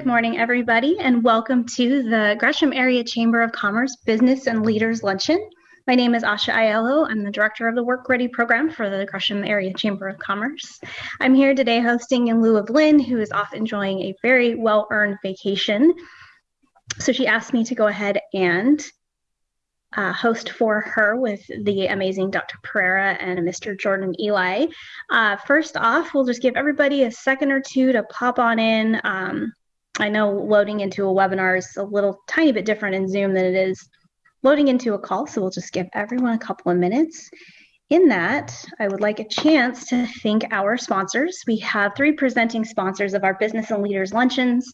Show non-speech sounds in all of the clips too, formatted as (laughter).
Good morning, everybody, and welcome to the Gresham Area Chamber of Commerce Business and Leaders Luncheon. My name is Asha Aiello. I'm the director of the Work Ready program for the Gresham Area Chamber of Commerce. I'm here today hosting in lieu of Lynn, who is off enjoying a very well earned vacation. So she asked me to go ahead and uh, host for her with the amazing Dr. Perera and Mr. Jordan Eli. Uh, first off, we'll just give everybody a second or two to pop on in. Um, I know loading into a webinar is a little tiny bit different in Zoom than it is loading into a call, so we'll just give everyone a couple of minutes. In that, I would like a chance to thank our sponsors. We have three presenting sponsors of our business and leaders luncheons.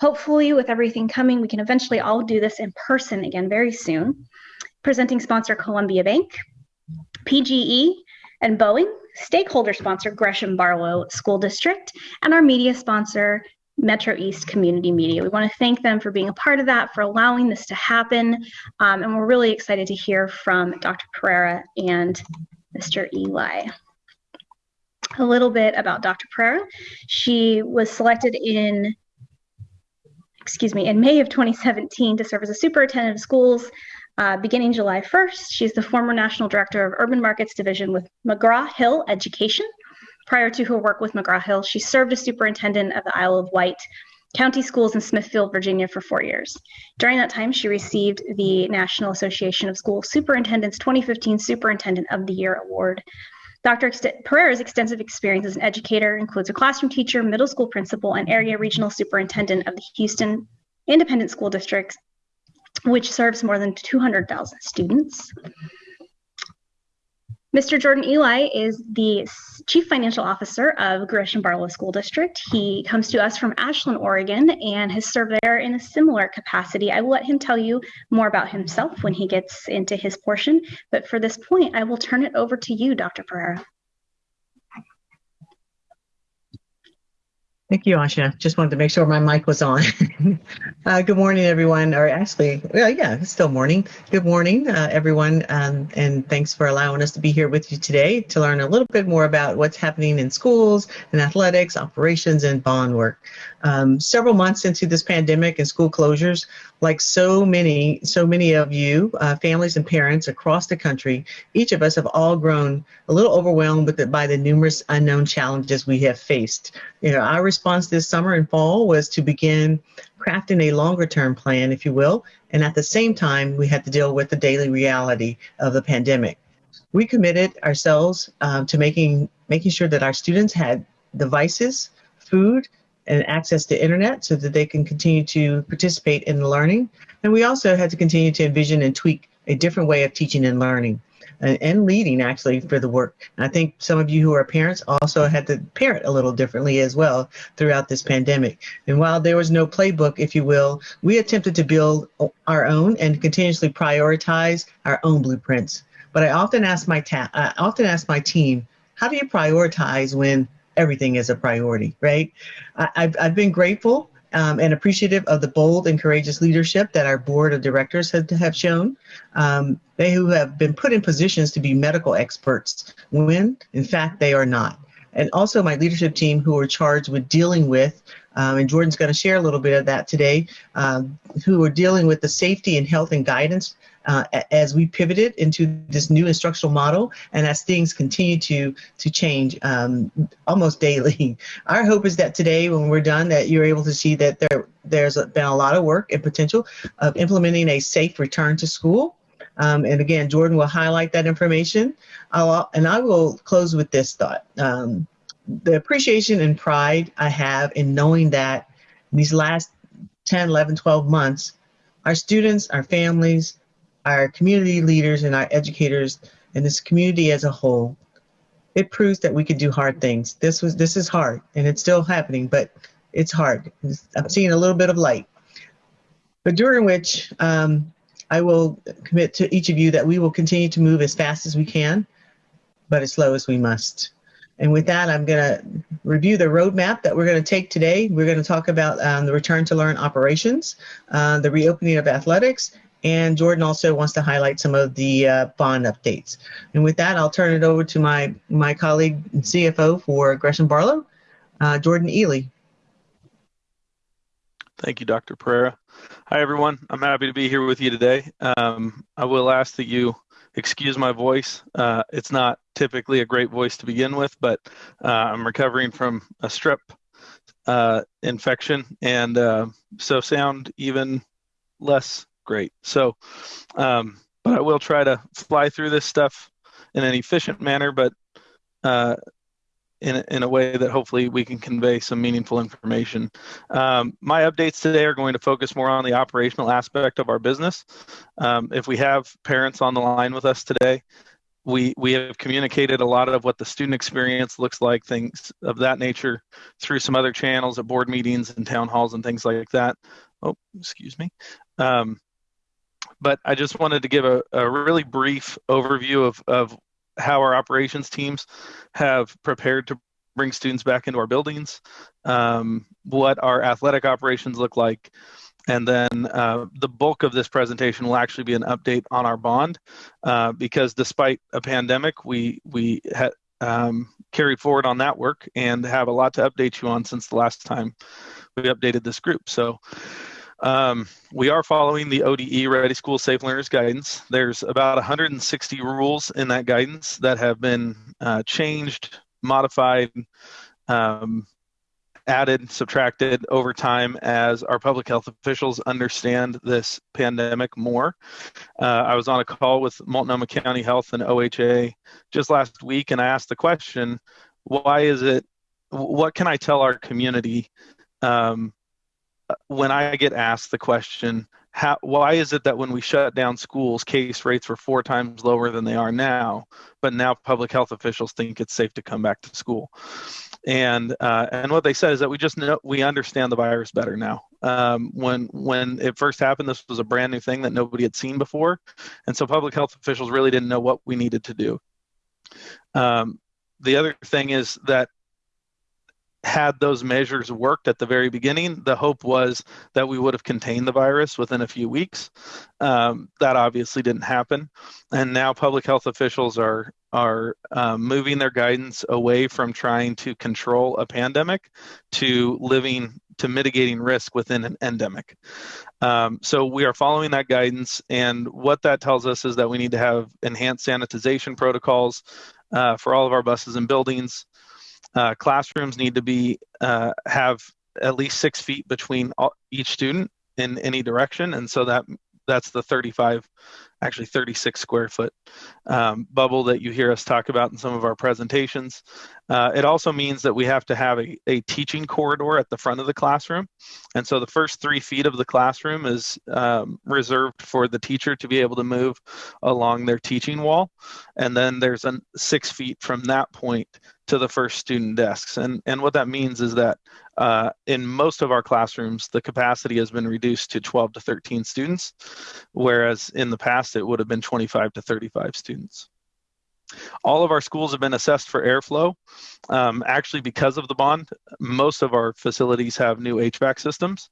Hopefully, with everything coming, we can eventually all do this in person again very soon presenting sponsor Columbia Bank, PGE, and Boeing, stakeholder sponsor Gresham Barlow School District, and our media sponsor Metro East Community Media. We want to thank them for being a part of that, for allowing this to happen. Um, and we're really excited to hear from Dr. Perera and Mr. Eli. A little bit about Dr. Perera. She was selected in excuse me, in May of 2017 to serve as a superintendent of schools uh, beginning July 1st, she's the former National Director of Urban Markets Division with McGraw-Hill Education. Prior to her work with McGraw-Hill, she served as superintendent of the Isle of Wight County Schools in Smithfield, Virginia for four years. During that time, she received the National Association of School Superintendents 2015 Superintendent of the Year Award. Dr. Perera's extensive experience as an educator includes a classroom teacher, middle school principal, and area regional superintendent of the Houston Independent School District which serves more than 200,000 students. Mr. Jordan Eli is the Chief Financial Officer of Gresham Barlow School District. He comes to us from Ashland, Oregon, and has served there in a similar capacity. I will let him tell you more about himself when he gets into his portion, but for this point, I will turn it over to you, Dr. Perera. Thank you, Asha. Just wanted to make sure my mic was on. (laughs) uh, good morning, everyone. Or actually, well, yeah, it's still morning. Good morning, uh, everyone. Um, and thanks for allowing us to be here with you today to learn a little bit more about what's happening in schools and athletics, operations, and bond work. Um, several months into this pandemic and school closures, like so many, so many of you, uh, families and parents across the country, each of us have all grown a little overwhelmed the, by the numerous unknown challenges we have faced. You know, our response this summer and fall was to begin crafting a longer term plan, if you will, and at the same time, we had to deal with the daily reality of the pandemic. We committed ourselves um, to making making sure that our students had devices, food, and access to internet so that they can continue to participate in learning. And we also had to continue to envision and tweak a different way of teaching and learning and, and leading actually for the work. And I think some of you who are parents also had to parent a little differently as well throughout this pandemic. And while there was no playbook, if you will, we attempted to build our own and continuously prioritize our own blueprints. But I often ask my I often ask my team, how do you prioritize when everything is a priority, right? I, have I've been grateful um, and appreciative of the bold and courageous leadership that our board of directors have, have shown. Um, they who have been put in positions to be medical experts when, in fact, they are not. And also my leadership team who are charged with dealing with um, and Jordan's going to share a little bit of that today, um, who are dealing with the safety and health and guidance uh, as we pivoted into this new instructional model and as things continue to to change um, almost daily. (laughs) Our hope is that today, when we're done, that you're able to see that there there's been a lot of work and potential of implementing a safe return to school. Um, and again, Jordan will highlight that information. I'll, and I will close with this thought. Um, the appreciation and pride I have in knowing that these last 10, 11, 12 months, our students, our families, our community leaders, and our educators, and this community as a whole, it proves that we can do hard things. This was this is hard, and it's still happening, but it's hard. I'm seeing a little bit of light. But during which um, I will commit to each of you that we will continue to move as fast as we can, but as slow as we must. And with that, I'm going to review the roadmap that we're going to take today. We're going to talk about um, the return to learn operations, uh, the reopening of athletics, and Jordan also wants to highlight some of the uh, bond updates. And with that, I'll turn it over to my, my colleague and CFO for Gresham Barlow, uh, Jordan Ely. Thank you, Dr. Perera. Hi, everyone. I'm happy to be here with you today. Um, I will ask that you excuse my voice. Uh, it's not typically a great voice to begin with, but uh, I'm recovering from a strep uh, infection, and uh, so sound even less great. So, um, but I will try to fly through this stuff in an efficient manner, but uh, in, in a way that hopefully we can convey some meaningful information. Um, my updates today are going to focus more on the operational aspect of our business. Um, if we have parents on the line with us today, we, we have communicated a lot of what the student experience looks like, things of that nature, through some other channels at board meetings and town halls and things like that. Oh, excuse me. Um, but I just wanted to give a, a really brief overview of, of how our operations teams have prepared to bring students back into our buildings, um, what our athletic operations look like, and then uh, the bulk of this presentation will actually be an update on our bond, uh, because despite a pandemic, we we had um, carried forward on that work and have a lot to update you on since the last time we updated this group. So um, we are following the ODE Ready School Safe Learners guidance. There's about 160 rules in that guidance that have been uh, changed, modified, um, added, subtracted over time as our public health officials understand this pandemic more. Uh, I was on a call with Multnomah County Health and OHA just last week, and I asked the question, why is it, what can I tell our community um, when I get asked the question, how, why is it that when we shut down schools, case rates were four times lower than they are now, but now public health officials think it's safe to come back to school? And uh, and what they said is that we just know we understand the virus better now. Um, when when it first happened, this was a brand new thing that nobody had seen before, and so public health officials really didn't know what we needed to do. Um, the other thing is that had those measures worked at the very beginning, the hope was that we would have contained the virus within a few weeks. Um, that obviously didn't happen, and now public health officials are are um, moving their guidance away from trying to control a pandemic to living to mitigating risk within an endemic. Um, so we are following that guidance, and what that tells us is that we need to have enhanced sanitization protocols uh, for all of our buses and buildings. Uh, classrooms need to be uh, have at least six feet between all, each student in any direction, and so that that's the 35 actually 36 square foot um, bubble that you hear us talk about in some of our presentations. Uh, it also means that we have to have a, a, teaching corridor at the front of the classroom. And so the first three feet of the classroom is um, reserved for the teacher to be able to move along their teaching wall. And then there's a six feet from that point to the first student desks. And, and what that means is that uh, in most of our classrooms, the capacity has been reduced to 12 to 13 students, whereas in the past it would have been 25 to 35 students. All of our schools have been assessed for airflow. Um, actually, because of the bond, most of our facilities have new HVAC systems,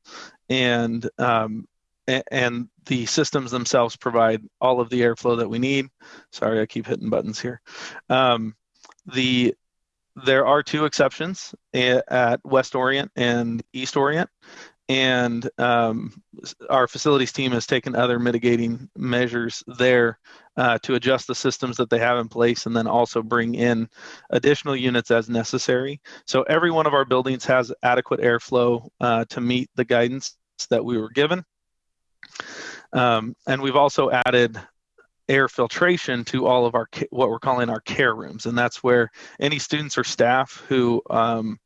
and um, and the systems themselves provide all of the airflow that we need. Sorry, I keep hitting buttons here. Um, the there are two exceptions at West Orient and East Orient, and um, our facilities team has taken other mitigating measures there uh, to adjust the systems that they have in place and then also bring in additional units as necessary. So every one of our buildings has adequate airflow uh, to meet the guidance that we were given. Um, and we've also added air filtration to all of our what we're calling our care rooms, and that's where any students or staff who um,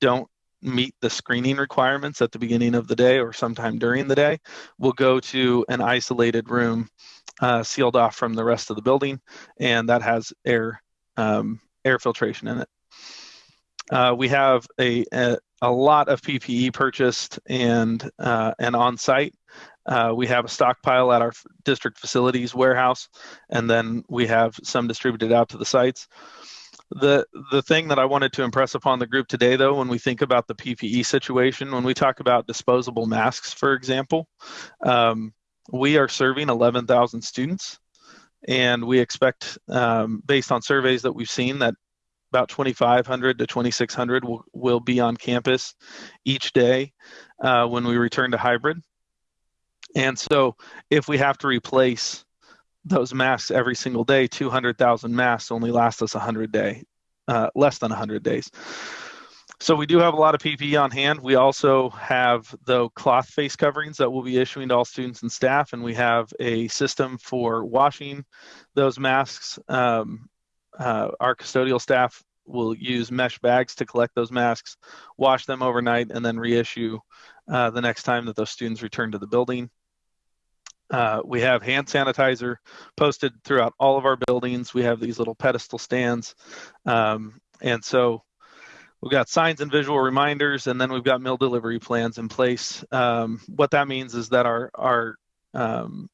don't meet the screening requirements at the beginning of the day or sometime during the day will go to an isolated room uh, sealed off from the rest of the building, and that has air um, air filtration in it. Uh, we have a, a, a lot of PPE purchased and uh, and on site. Uh, we have a stockpile at our district facilities warehouse, and then we have some distributed out to the sites. The the thing that I wanted to impress upon the group today, though, when we think about the PPE situation, when we talk about disposable masks, for example, um, we are serving 11,000 students, and we expect, um, based on surveys that we've seen, that about 2,500 to 2,600 will, will be on campus each day uh, when we return to hybrid. And so if we have to replace those masks every single day, 200,000 masks only last us 100 day, uh, less than 100 days. So we do have a lot of PPE on hand. We also have the cloth face coverings that we'll be issuing to all students and staff, and we have a system for washing those masks. Um, uh, our custodial staff will use mesh bags to collect those masks, wash them overnight, and then reissue uh, the next time that those students return to the building. Uh, we have hand sanitizer posted throughout all of our buildings. We have these little pedestal stands. Um, and so we've got signs and visual reminders, and then we've got meal delivery plans in place. Um, what that means is that our, our um,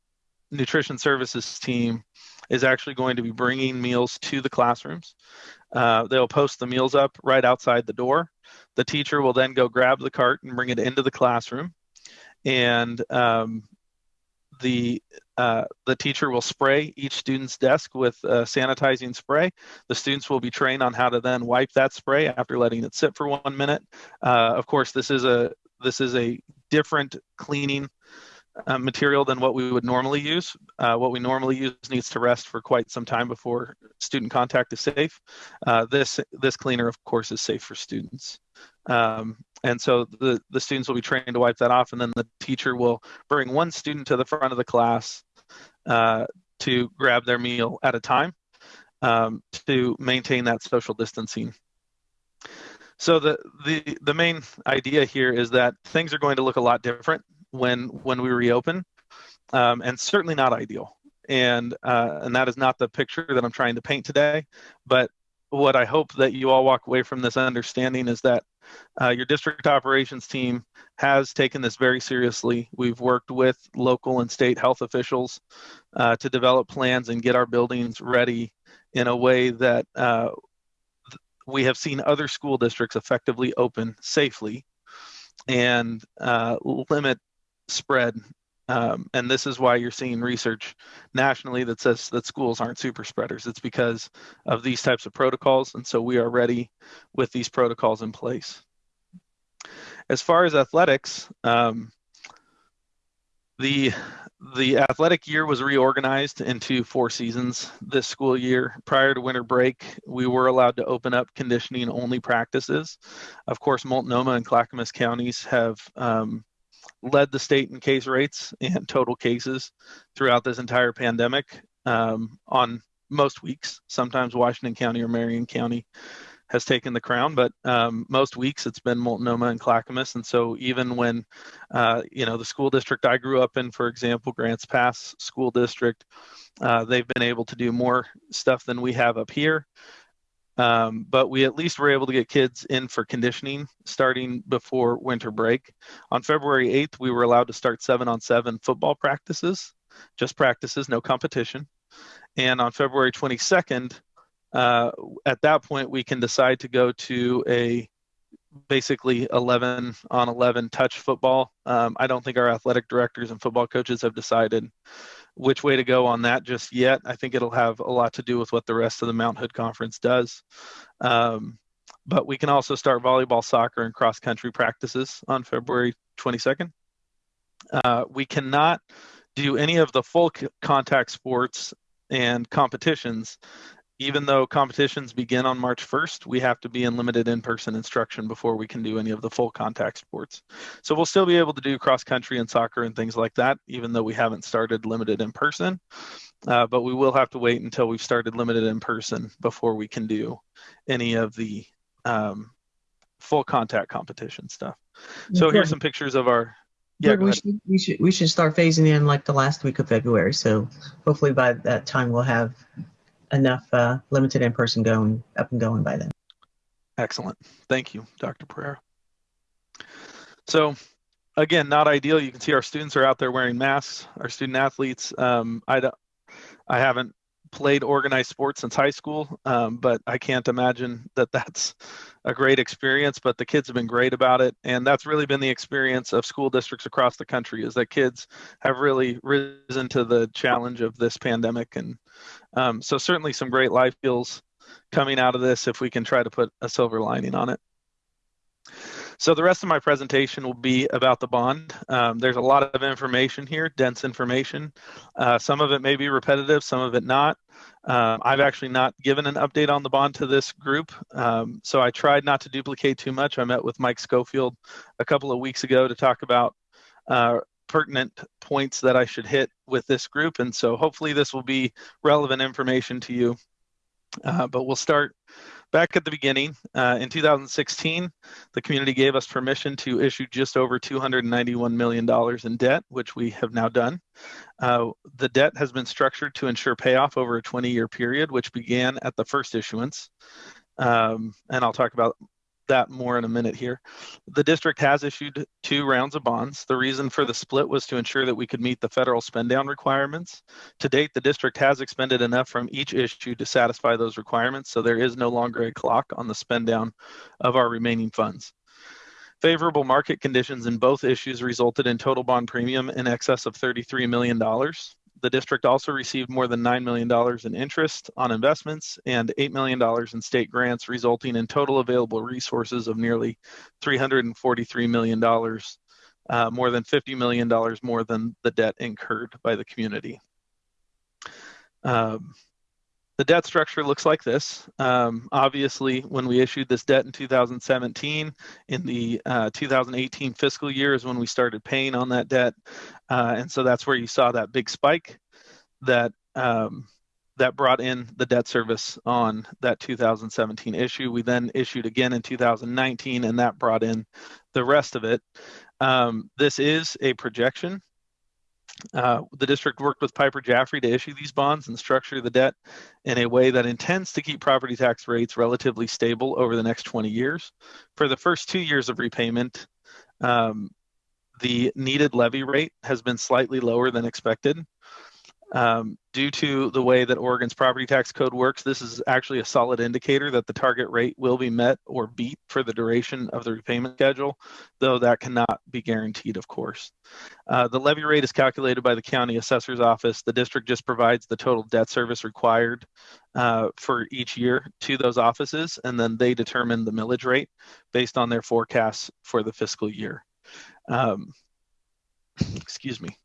nutrition services team is actually going to be bringing meals to the classrooms. Uh, they'll post the meals up right outside the door. The teacher will then go grab the cart and bring it into the classroom. And um, the uh, the teacher will spray each student's desk with uh, sanitizing spray. The students will be trained on how to then wipe that spray after letting it sit for one minute. Uh, of course, this is a this is a different cleaning uh, material than what we would normally use. Uh, what we normally use needs to rest for quite some time before student contact is safe. Uh, this this cleaner, of course, is safe for students. Um, and so the, the students will be trained to wipe that off and then the teacher will bring one student to the front of the class uh, to grab their meal at a time um, to maintain that social distancing so the, the the main idea here is that things are going to look a lot different when when we reopen um, and certainly not ideal and uh, and that is not the picture that i'm trying to paint today but what i hope that you all walk away from this understanding is that uh, your district operations team has taken this very seriously. We've worked with local and state health officials uh, to develop plans and get our buildings ready in a way that uh, we have seen other school districts effectively open safely and uh, limit spread. Um, and this is why you're seeing research nationally that says that schools aren't super spreaders. It's because of these types of protocols. And so we are ready with these protocols in place. As far as athletics, um, the the athletic year was reorganized into four seasons this school year. Prior to winter break, we were allowed to open up conditioning only practices. Of course, Multnomah and Clackamas counties have um, led the state in case rates and (laughs) total cases throughout this entire pandemic um, on most weeks. Sometimes Washington County or Marion County has taken the crown, but um, most weeks it's been Multnomah and Clackamas. And so even when, uh, you know, the school district I grew up in, for example, Grants Pass School District, uh, they've been able to do more stuff than we have up here. Um, but we at least were able to get kids in for conditioning starting before winter break. On February 8th, we were allowed to start seven on seven football practices, just practices, no competition. And on February 22nd, uh, at that point, we can decide to go to a basically 11 on 11 touch football. Um, I don't think our athletic directors and football coaches have decided which way to go on that just yet. I think it'll have a lot to do with what the rest of the Mount Hood Conference does. Um, but we can also start volleyball, soccer, and cross country practices on February 22nd. Uh, we cannot do any of the full contact sports and competitions even though competitions begin on March 1st, we have to be in limited in-person instruction before we can do any of the full contact sports. So we'll still be able to do cross country and soccer and things like that, even though we haven't started limited in person. Uh, but we will have to wait until we've started limited in person before we can do any of the um, full contact competition stuff. So okay. here's some pictures of our. Yeah, we should, we should we should start phasing in like the last week of February. So hopefully by that time we'll have enough uh, limited in person going up and going by then. Excellent. Thank you, Dr. Perera. So, again, not ideal. You can see our students are out there wearing masks. Our student athletes. Um, I don't. I haven't played organized sports since high school, um, but I can't imagine that that's a great experience. But the kids have been great about it, and that's really been the experience of school districts across the country. Is that kids have really risen to the challenge of this pandemic, and um, so certainly some great life skills coming out of this if we can try to put a silver lining on it. So the rest of my presentation will be about the bond. Um, there's a lot of information here, dense information. Uh, some of it may be repetitive, some of it not. Um, I've actually not given an update on the bond to this group, um, so I tried not to duplicate too much. I met with Mike Schofield a couple of weeks ago to talk about uh, pertinent points that I should hit with this group, and so hopefully this will be relevant information to you. Uh, but we'll start back at the beginning, uh, in 2016, the community gave us permission to issue just over $291 million in debt, which we have now done. Uh, the debt has been structured to ensure payoff over a 20 year period, which began at the first issuance. Um, and I'll talk about that more in a minute here. The district has issued two rounds of bonds. The reason for the split was to ensure that we could meet the federal spend down requirements. To date, the district has expended enough from each issue to satisfy those requirements, so there is no longer a clock on the spend down of our remaining funds. Favorable market conditions in both issues resulted in total bond premium in excess of $33 million the district also received more than $9 million in interest on investments and $8 million in state grants, resulting in total available resources of nearly $343 million, uh, more than $50 million more than the debt incurred by the community. Um, the debt structure looks like this. Um, obviously, when we issued this debt in 2017, in the uh, 2018 fiscal year is when we started paying on that debt. Uh, and so that's where you saw that big spike that um, that brought in the debt service on that 2017 issue. We then issued again in 2019, and that brought in the rest of it. Um, this is a projection. Uh, the district worked with Piper Jaffray to issue these bonds and structure the debt in a way that intends to keep property tax rates relatively stable over the next 20 years. For the first two years of repayment, um, the needed levy rate has been slightly lower than expected. Um, due to the way that Oregon's property tax code works, this is actually a solid indicator that the target rate will be met or beat for the duration of the repayment schedule, though that cannot be guaranteed, of course. Uh, the levy rate is calculated by the county assessor's office. The district just provides the total debt service required uh, for each year to those offices, and then they determine the millage rate based on their forecasts for the fiscal year. Um, (laughs) excuse me.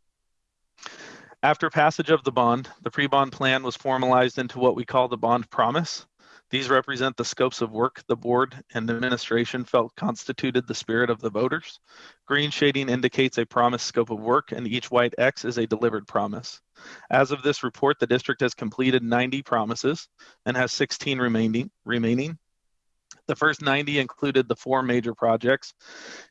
After passage of the bond, the pre-bond plan was formalized into what we call the bond promise. These represent the scopes of work the board and administration felt constituted the spirit of the voters. Green shading indicates a promised scope of work and each white X is a delivered promise. As of this report, the district has completed 90 promises and has 16 remaining. remaining. The first 90 included the four major projects,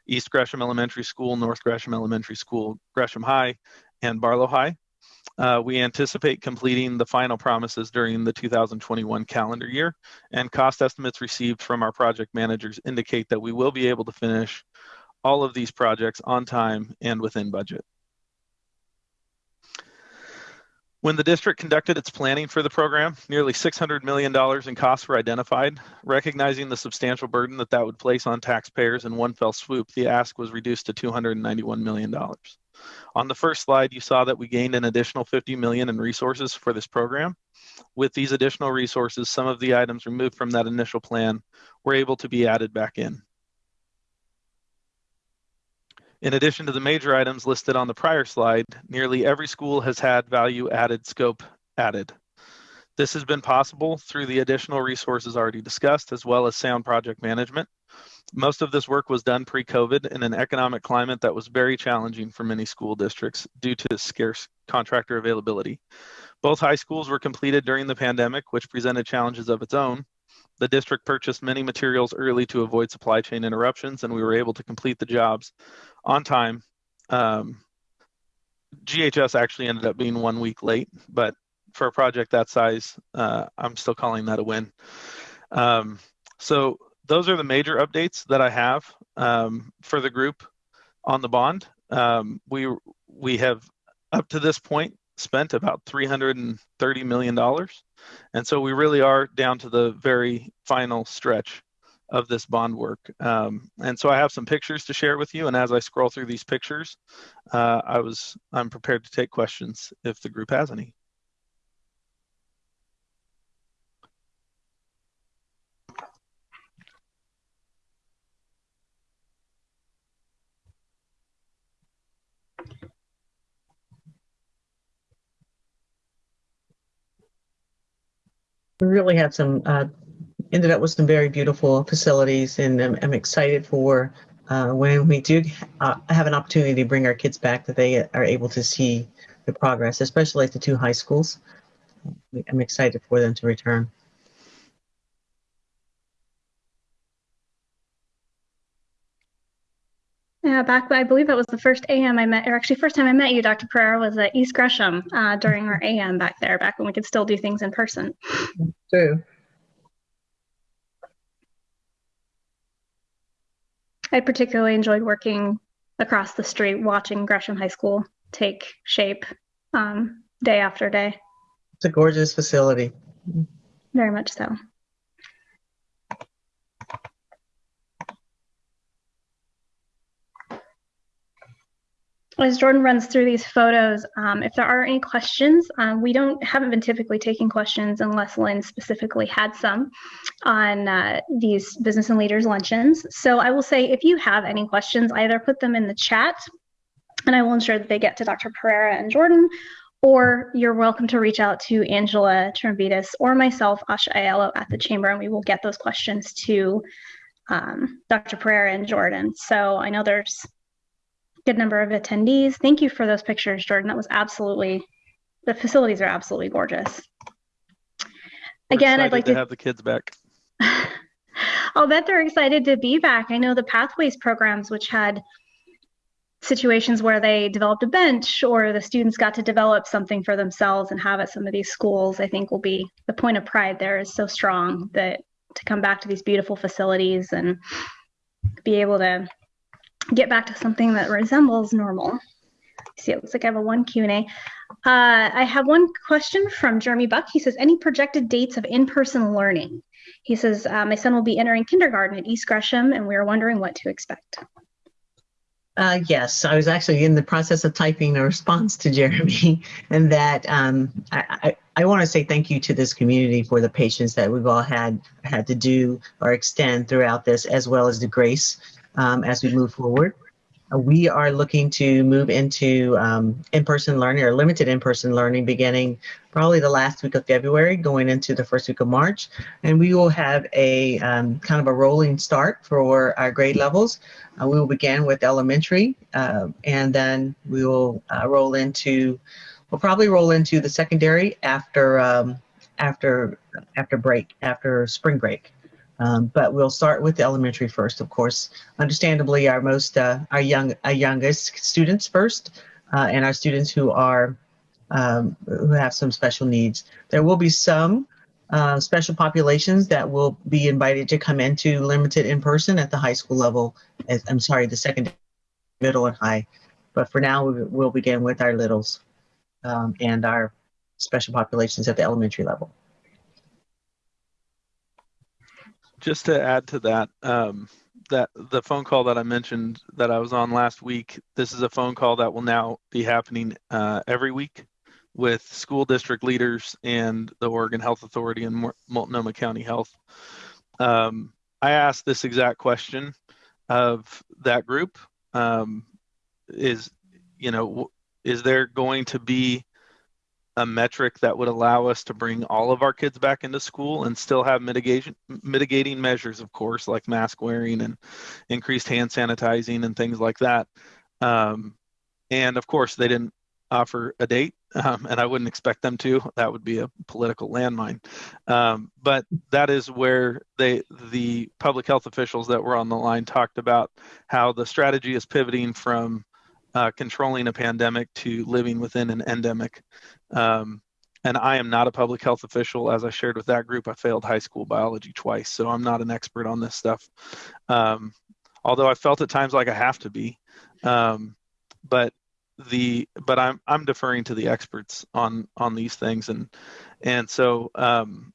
East Gresham Elementary School, North Gresham Elementary School, Gresham High, and Barlow High. Uh, we anticipate completing the final promises during the 2021 calendar year, and cost estimates received from our project managers indicate that we will be able to finish all of these projects on time and within budget. When the district conducted its planning for the program, nearly $600 million in costs were identified. Recognizing the substantial burden that that would place on taxpayers in one fell swoop, the ask was reduced to $291 million. On the first slide, you saw that we gained an additional 50 million in resources for this program. With these additional resources, some of the items removed from that initial plan were able to be added back in. In addition to the major items listed on the prior slide, nearly every school has had value added scope added. This has been possible through the additional resources already discussed, as well as sound project management. Most of this work was done pre COVID in an economic climate that was very challenging for many school districts due to scarce contractor availability. Both high schools were completed during the pandemic, which presented challenges of its own. The district purchased many materials early to avoid supply chain interruptions, and we were able to complete the jobs on time. Um, GHS actually ended up being one week late, but for a project that size, uh, I'm still calling that a win. Um, so those are the major updates that I have um, for the group on the bond. Um, we we have up to this point spent about 330 million dollars, and so we really are down to the very final stretch of this bond work. Um, and so I have some pictures to share with you. And as I scroll through these pictures, uh, I was I'm prepared to take questions if the group has any. We really have some uh, ended up with some very beautiful facilities, and I'm, I'm excited for uh, when we do uh, have an opportunity to bring our kids back that they are able to see the progress, especially at the two high schools. I'm excited for them to return. Yeah, back I believe it was the first AM I met, or actually first time I met you, Dr. Perera, was at East Gresham uh, during our AM back there, back when we could still do things in person. True. I particularly enjoyed working across the street, watching Gresham High School take shape um, day after day. It's a gorgeous facility. Very much so. As Jordan runs through these photos, um, if there are any questions, um, we don't haven't been typically taking questions unless Lynn specifically had some on uh, these business and leaders luncheons. So I will say if you have any questions, either put them in the chat, and I will ensure that they get to Dr. Perera and Jordan, or you're welcome to reach out to Angela Tramvitas or myself, Asha Aiello, at the chamber, and we will get those questions to um, Dr. Perera and Jordan. So I know there's good number of attendees. Thank you for those pictures, Jordan. That was absolutely, the facilities are absolutely gorgeous. We're Again, I'd like to to have the kids back. (laughs) I'll bet they're excited to be back. I know the Pathways programs, which had situations where they developed a bench or the students got to develop something for themselves and have at some of these schools, I think will be the point of pride there is so strong that to come back to these beautiful facilities and be able to get back to something that resembles normal. See, it looks like I have a one Q&A. Uh, I have one question from Jeremy Buck. He says, any projected dates of in-person learning? He says, uh, my son will be entering kindergarten at East Gresham, and we are wondering what to expect. Uh, yes, I was actually in the process of typing a response to Jeremy, (laughs) and that um, I, I, I want to say thank you to this community for the patience that we've all had had to do or extend throughout this, as well as the grace um, as we move forward. Uh, we are looking to move into um, in-person learning or limited in-person learning beginning probably the last week of February going into the first week of March. And we will have a um, kind of a rolling start for our grade levels. Uh, we will begin with elementary uh, and then we will uh, roll into, we'll probably roll into the secondary after, um, after, after break, after spring break. Um, but we'll start with the elementary first, of course. Understandably, our most uh, our young our youngest students first, uh, and our students who are um, who have some special needs. There will be some uh, special populations that will be invited to come into limited in person at the high school level. I'm sorry, the second, middle, and high. But for now, we'll begin with our littles um, and our special populations at the elementary level. Just to add to that, um, that the phone call that I mentioned that I was on last week, this is a phone call that will now be happening uh, every week with school district leaders and the Oregon Health Authority and Multnomah County Health. Um, I asked this exact question of that group. Um, is, you know, is there going to be a metric that would allow us to bring all of our kids back into school and still have mitigation mitigating measures of course like mask wearing and increased hand sanitizing and things like that. Um, and of course they didn't offer a date um, and i wouldn't expect them to. That would be a political landmine. Um, but that is where they the public health officials that were on the line talked about how the strategy is pivoting from uh, controlling a pandemic to living within an endemic. Um, and I am not a public health official. As I shared with that group, I failed high school biology twice, so I'm not an expert on this stuff. Um, although I felt at times like I have to be, um, but the but I'm I'm deferring to the experts on on these things, and and so um,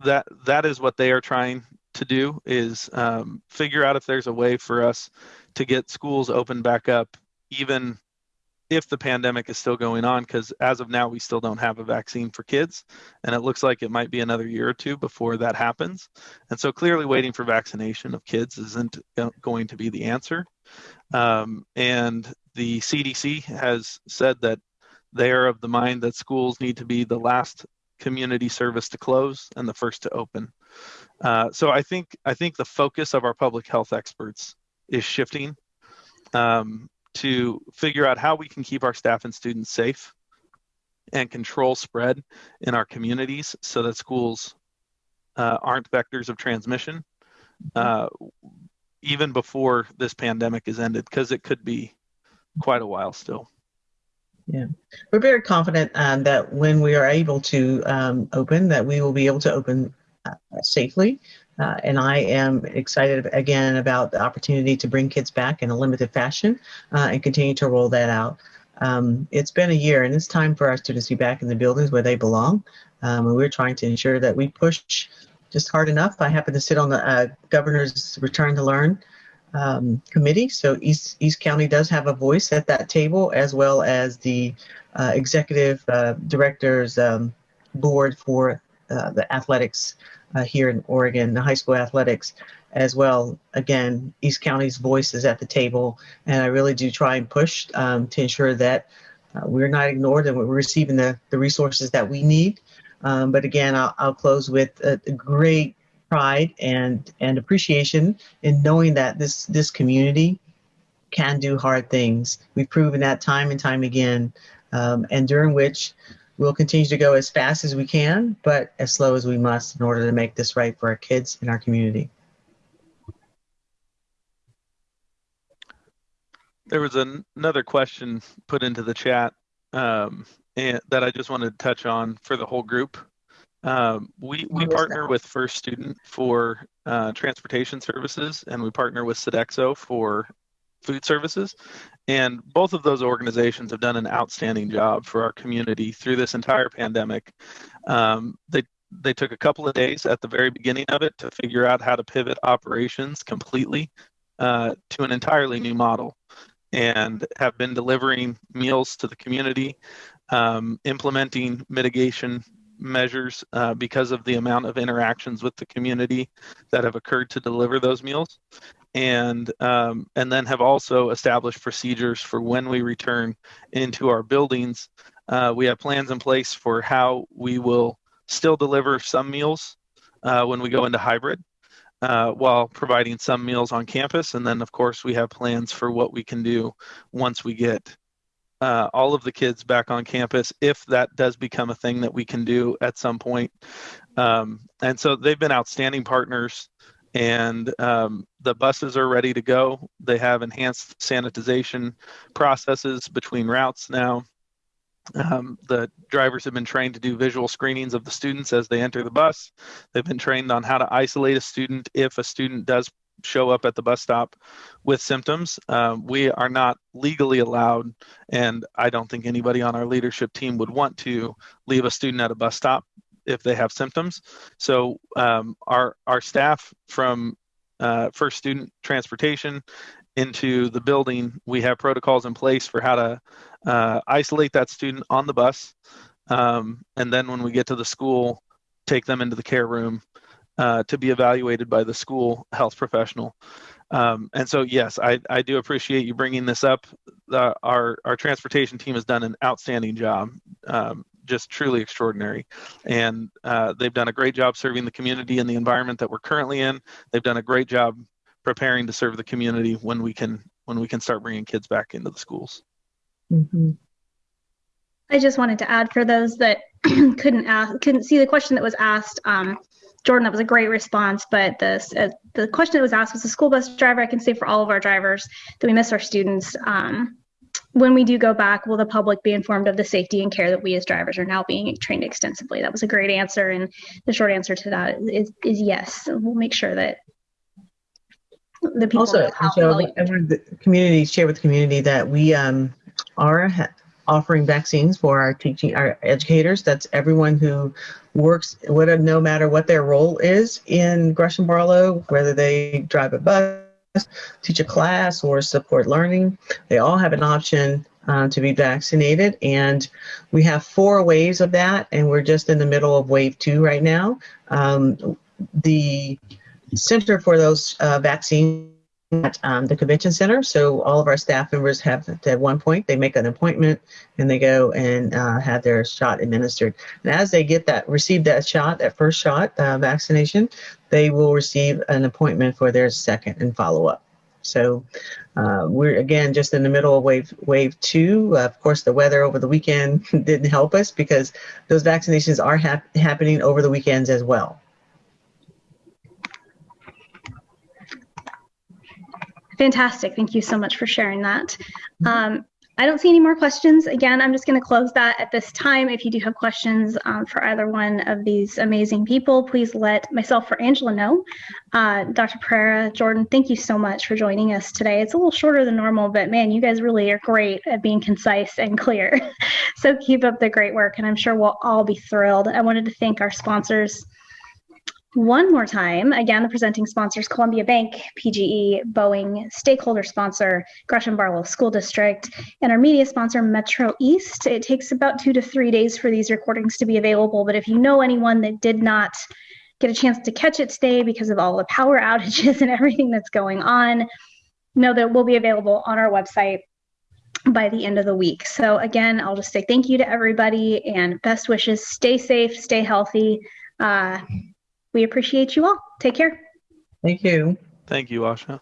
that that is what they are trying to do is um, figure out if there's a way for us to get schools open back up even if the pandemic is still going on, because as of now, we still don't have a vaccine for kids. And it looks like it might be another year or two before that happens. And so clearly, waiting for vaccination of kids isn't going to be the answer. Um, and the CDC has said that they are of the mind that schools need to be the last community service to close and the first to open. Uh, so I think I think the focus of our public health experts is shifting um, to figure out how we can keep our staff and students safe and control spread in our communities so that schools uh, aren't vectors of transmission uh, even before this pandemic is ended because it could be quite a while still. Yeah, we're very confident um, that when we are able to um, open, that we will be able to open uh, safely. Uh, and I am excited again about the opportunity to bring kids back in a limited fashion uh, and continue to roll that out. Um, it's been a year and it's time for our students to be back in the buildings where they belong. Um, and we're trying to ensure that we push just hard enough. I happen to sit on the uh, governor's return to learn um, committee. So East, East County does have a voice at that table as well as the uh, executive uh, director's um, board for uh, the athletics uh, here in Oregon, the high school athletics as well. Again, East County's voice is at the table, and I really do try and push um, to ensure that uh, we're not ignored and we're receiving the, the resources that we need. Um, but again, I'll, I'll close with a, a, great pride and, and appreciation in knowing that this, this community can do hard things. We've proven that time and time again, um, and during which we'll continue to go as fast as we can, but as slow as we must in order to make this right for our kids and our community. There was an, another question put into the chat um, and, that I just wanted to touch on for the whole group. Um, we we partner with First Student for uh, transportation services, and we partner with Sodexo for food services. And both of those organizations have done an outstanding job for our community through this entire pandemic. Um, they they took a couple of days at the very beginning of it to figure out how to pivot operations completely uh, to an entirely new model and have been delivering meals to the community, um, implementing mitigation measures uh, because of the amount of interactions with the community that have occurred to deliver those meals and um, and then have also established procedures for when we return into our buildings. Uh, we have plans in place for how we will still deliver some meals uh, when we go into hybrid, uh, while providing some meals on campus. And then, of course, we have plans for what we can do once we get uh, all of the kids back on campus, if that does become a thing that we can do at some point. Um, and so they've been outstanding partners and um, the buses are ready to go. They have enhanced sanitization processes between routes now. Um, the drivers have been trained to do visual screenings of the students as they enter the bus. They've been trained on how to isolate a student if a student does show up at the bus stop with symptoms. Um, we are not legally allowed, and I don't think anybody on our leadership team would want to leave a student at a bus stop if they have symptoms. So um, our our staff from uh, first student transportation into the building, we have protocols in place for how to uh, isolate that student on the bus, um, and then when we get to the school, take them into the care room uh, to be evaluated by the school health professional. Um, and so, yes, I, I do appreciate you bringing this up. Our our transportation team has done an outstanding job. Um, just truly extraordinary. And uh, they've done a great job serving the community in the environment that we're currently in. They've done a great job preparing to serve the community when we can when we can start bringing kids back into the schools. Mm-hmm. I just wanted to add for those that (clears throat) couldn't ask, couldn't see the question that was asked. Um, Jordan, that was a great response. But the uh, the question that was asked was the school bus driver. I can say for all of our drivers that we miss our students. Um, when we do go back, will the public be informed of the safety and care that we as drivers are now being trained extensively? That was a great answer. And the short answer to that is, is yes. We'll make sure that the people also, I Joe, the community share with the community that we um, are offering vaccines for our teaching, our educators. That's everyone who works, whatever, no matter what their role is in Gresham Barlow, whether they drive a bus teach a class or support learning. They all have an option uh, to be vaccinated. And we have four waves of that, and we're just in the middle of wave two right now. Um, the Center for those uh, vaccines at um, the convention center. So all of our staff members have at one point they make an appointment and they go and uh, have their shot administered. And as they get that receive that shot, that first shot uh, vaccination, they will receive an appointment for their second and follow up. So uh, we're again just in the middle of wave wave two. Uh, of course, the weather over the weekend (laughs) didn't help us because those vaccinations are hap happening over the weekends as well. Fantastic. Thank you so much for sharing that. Um, I don't see any more questions. Again, I'm just going to close that at this time. If you do have questions um, for either one of these amazing people, please let myself or Angela know. Uh, Dr. Perera, Jordan, thank you so much for joining us today. It's a little shorter than normal, but man, you guys really are great at being concise and clear. (laughs) so keep up the great work, and I'm sure we'll all be thrilled. I wanted to thank our sponsors one more time. Again, the presenting sponsors Columbia Bank, PGE, Boeing, stakeholder sponsor Gresham Barlow School District, and our media sponsor Metro East. It takes about two to three days for these recordings to be available, but if you know anyone that did not get a chance to catch it today because of all the power outages (laughs) and everything that's going on, know that will be available on our website by the end of the week. So again, I'll just say thank you to everybody and best wishes. Stay safe, stay healthy. Uh, we appreciate you all. Take care. Thank you. Thank you, Asha.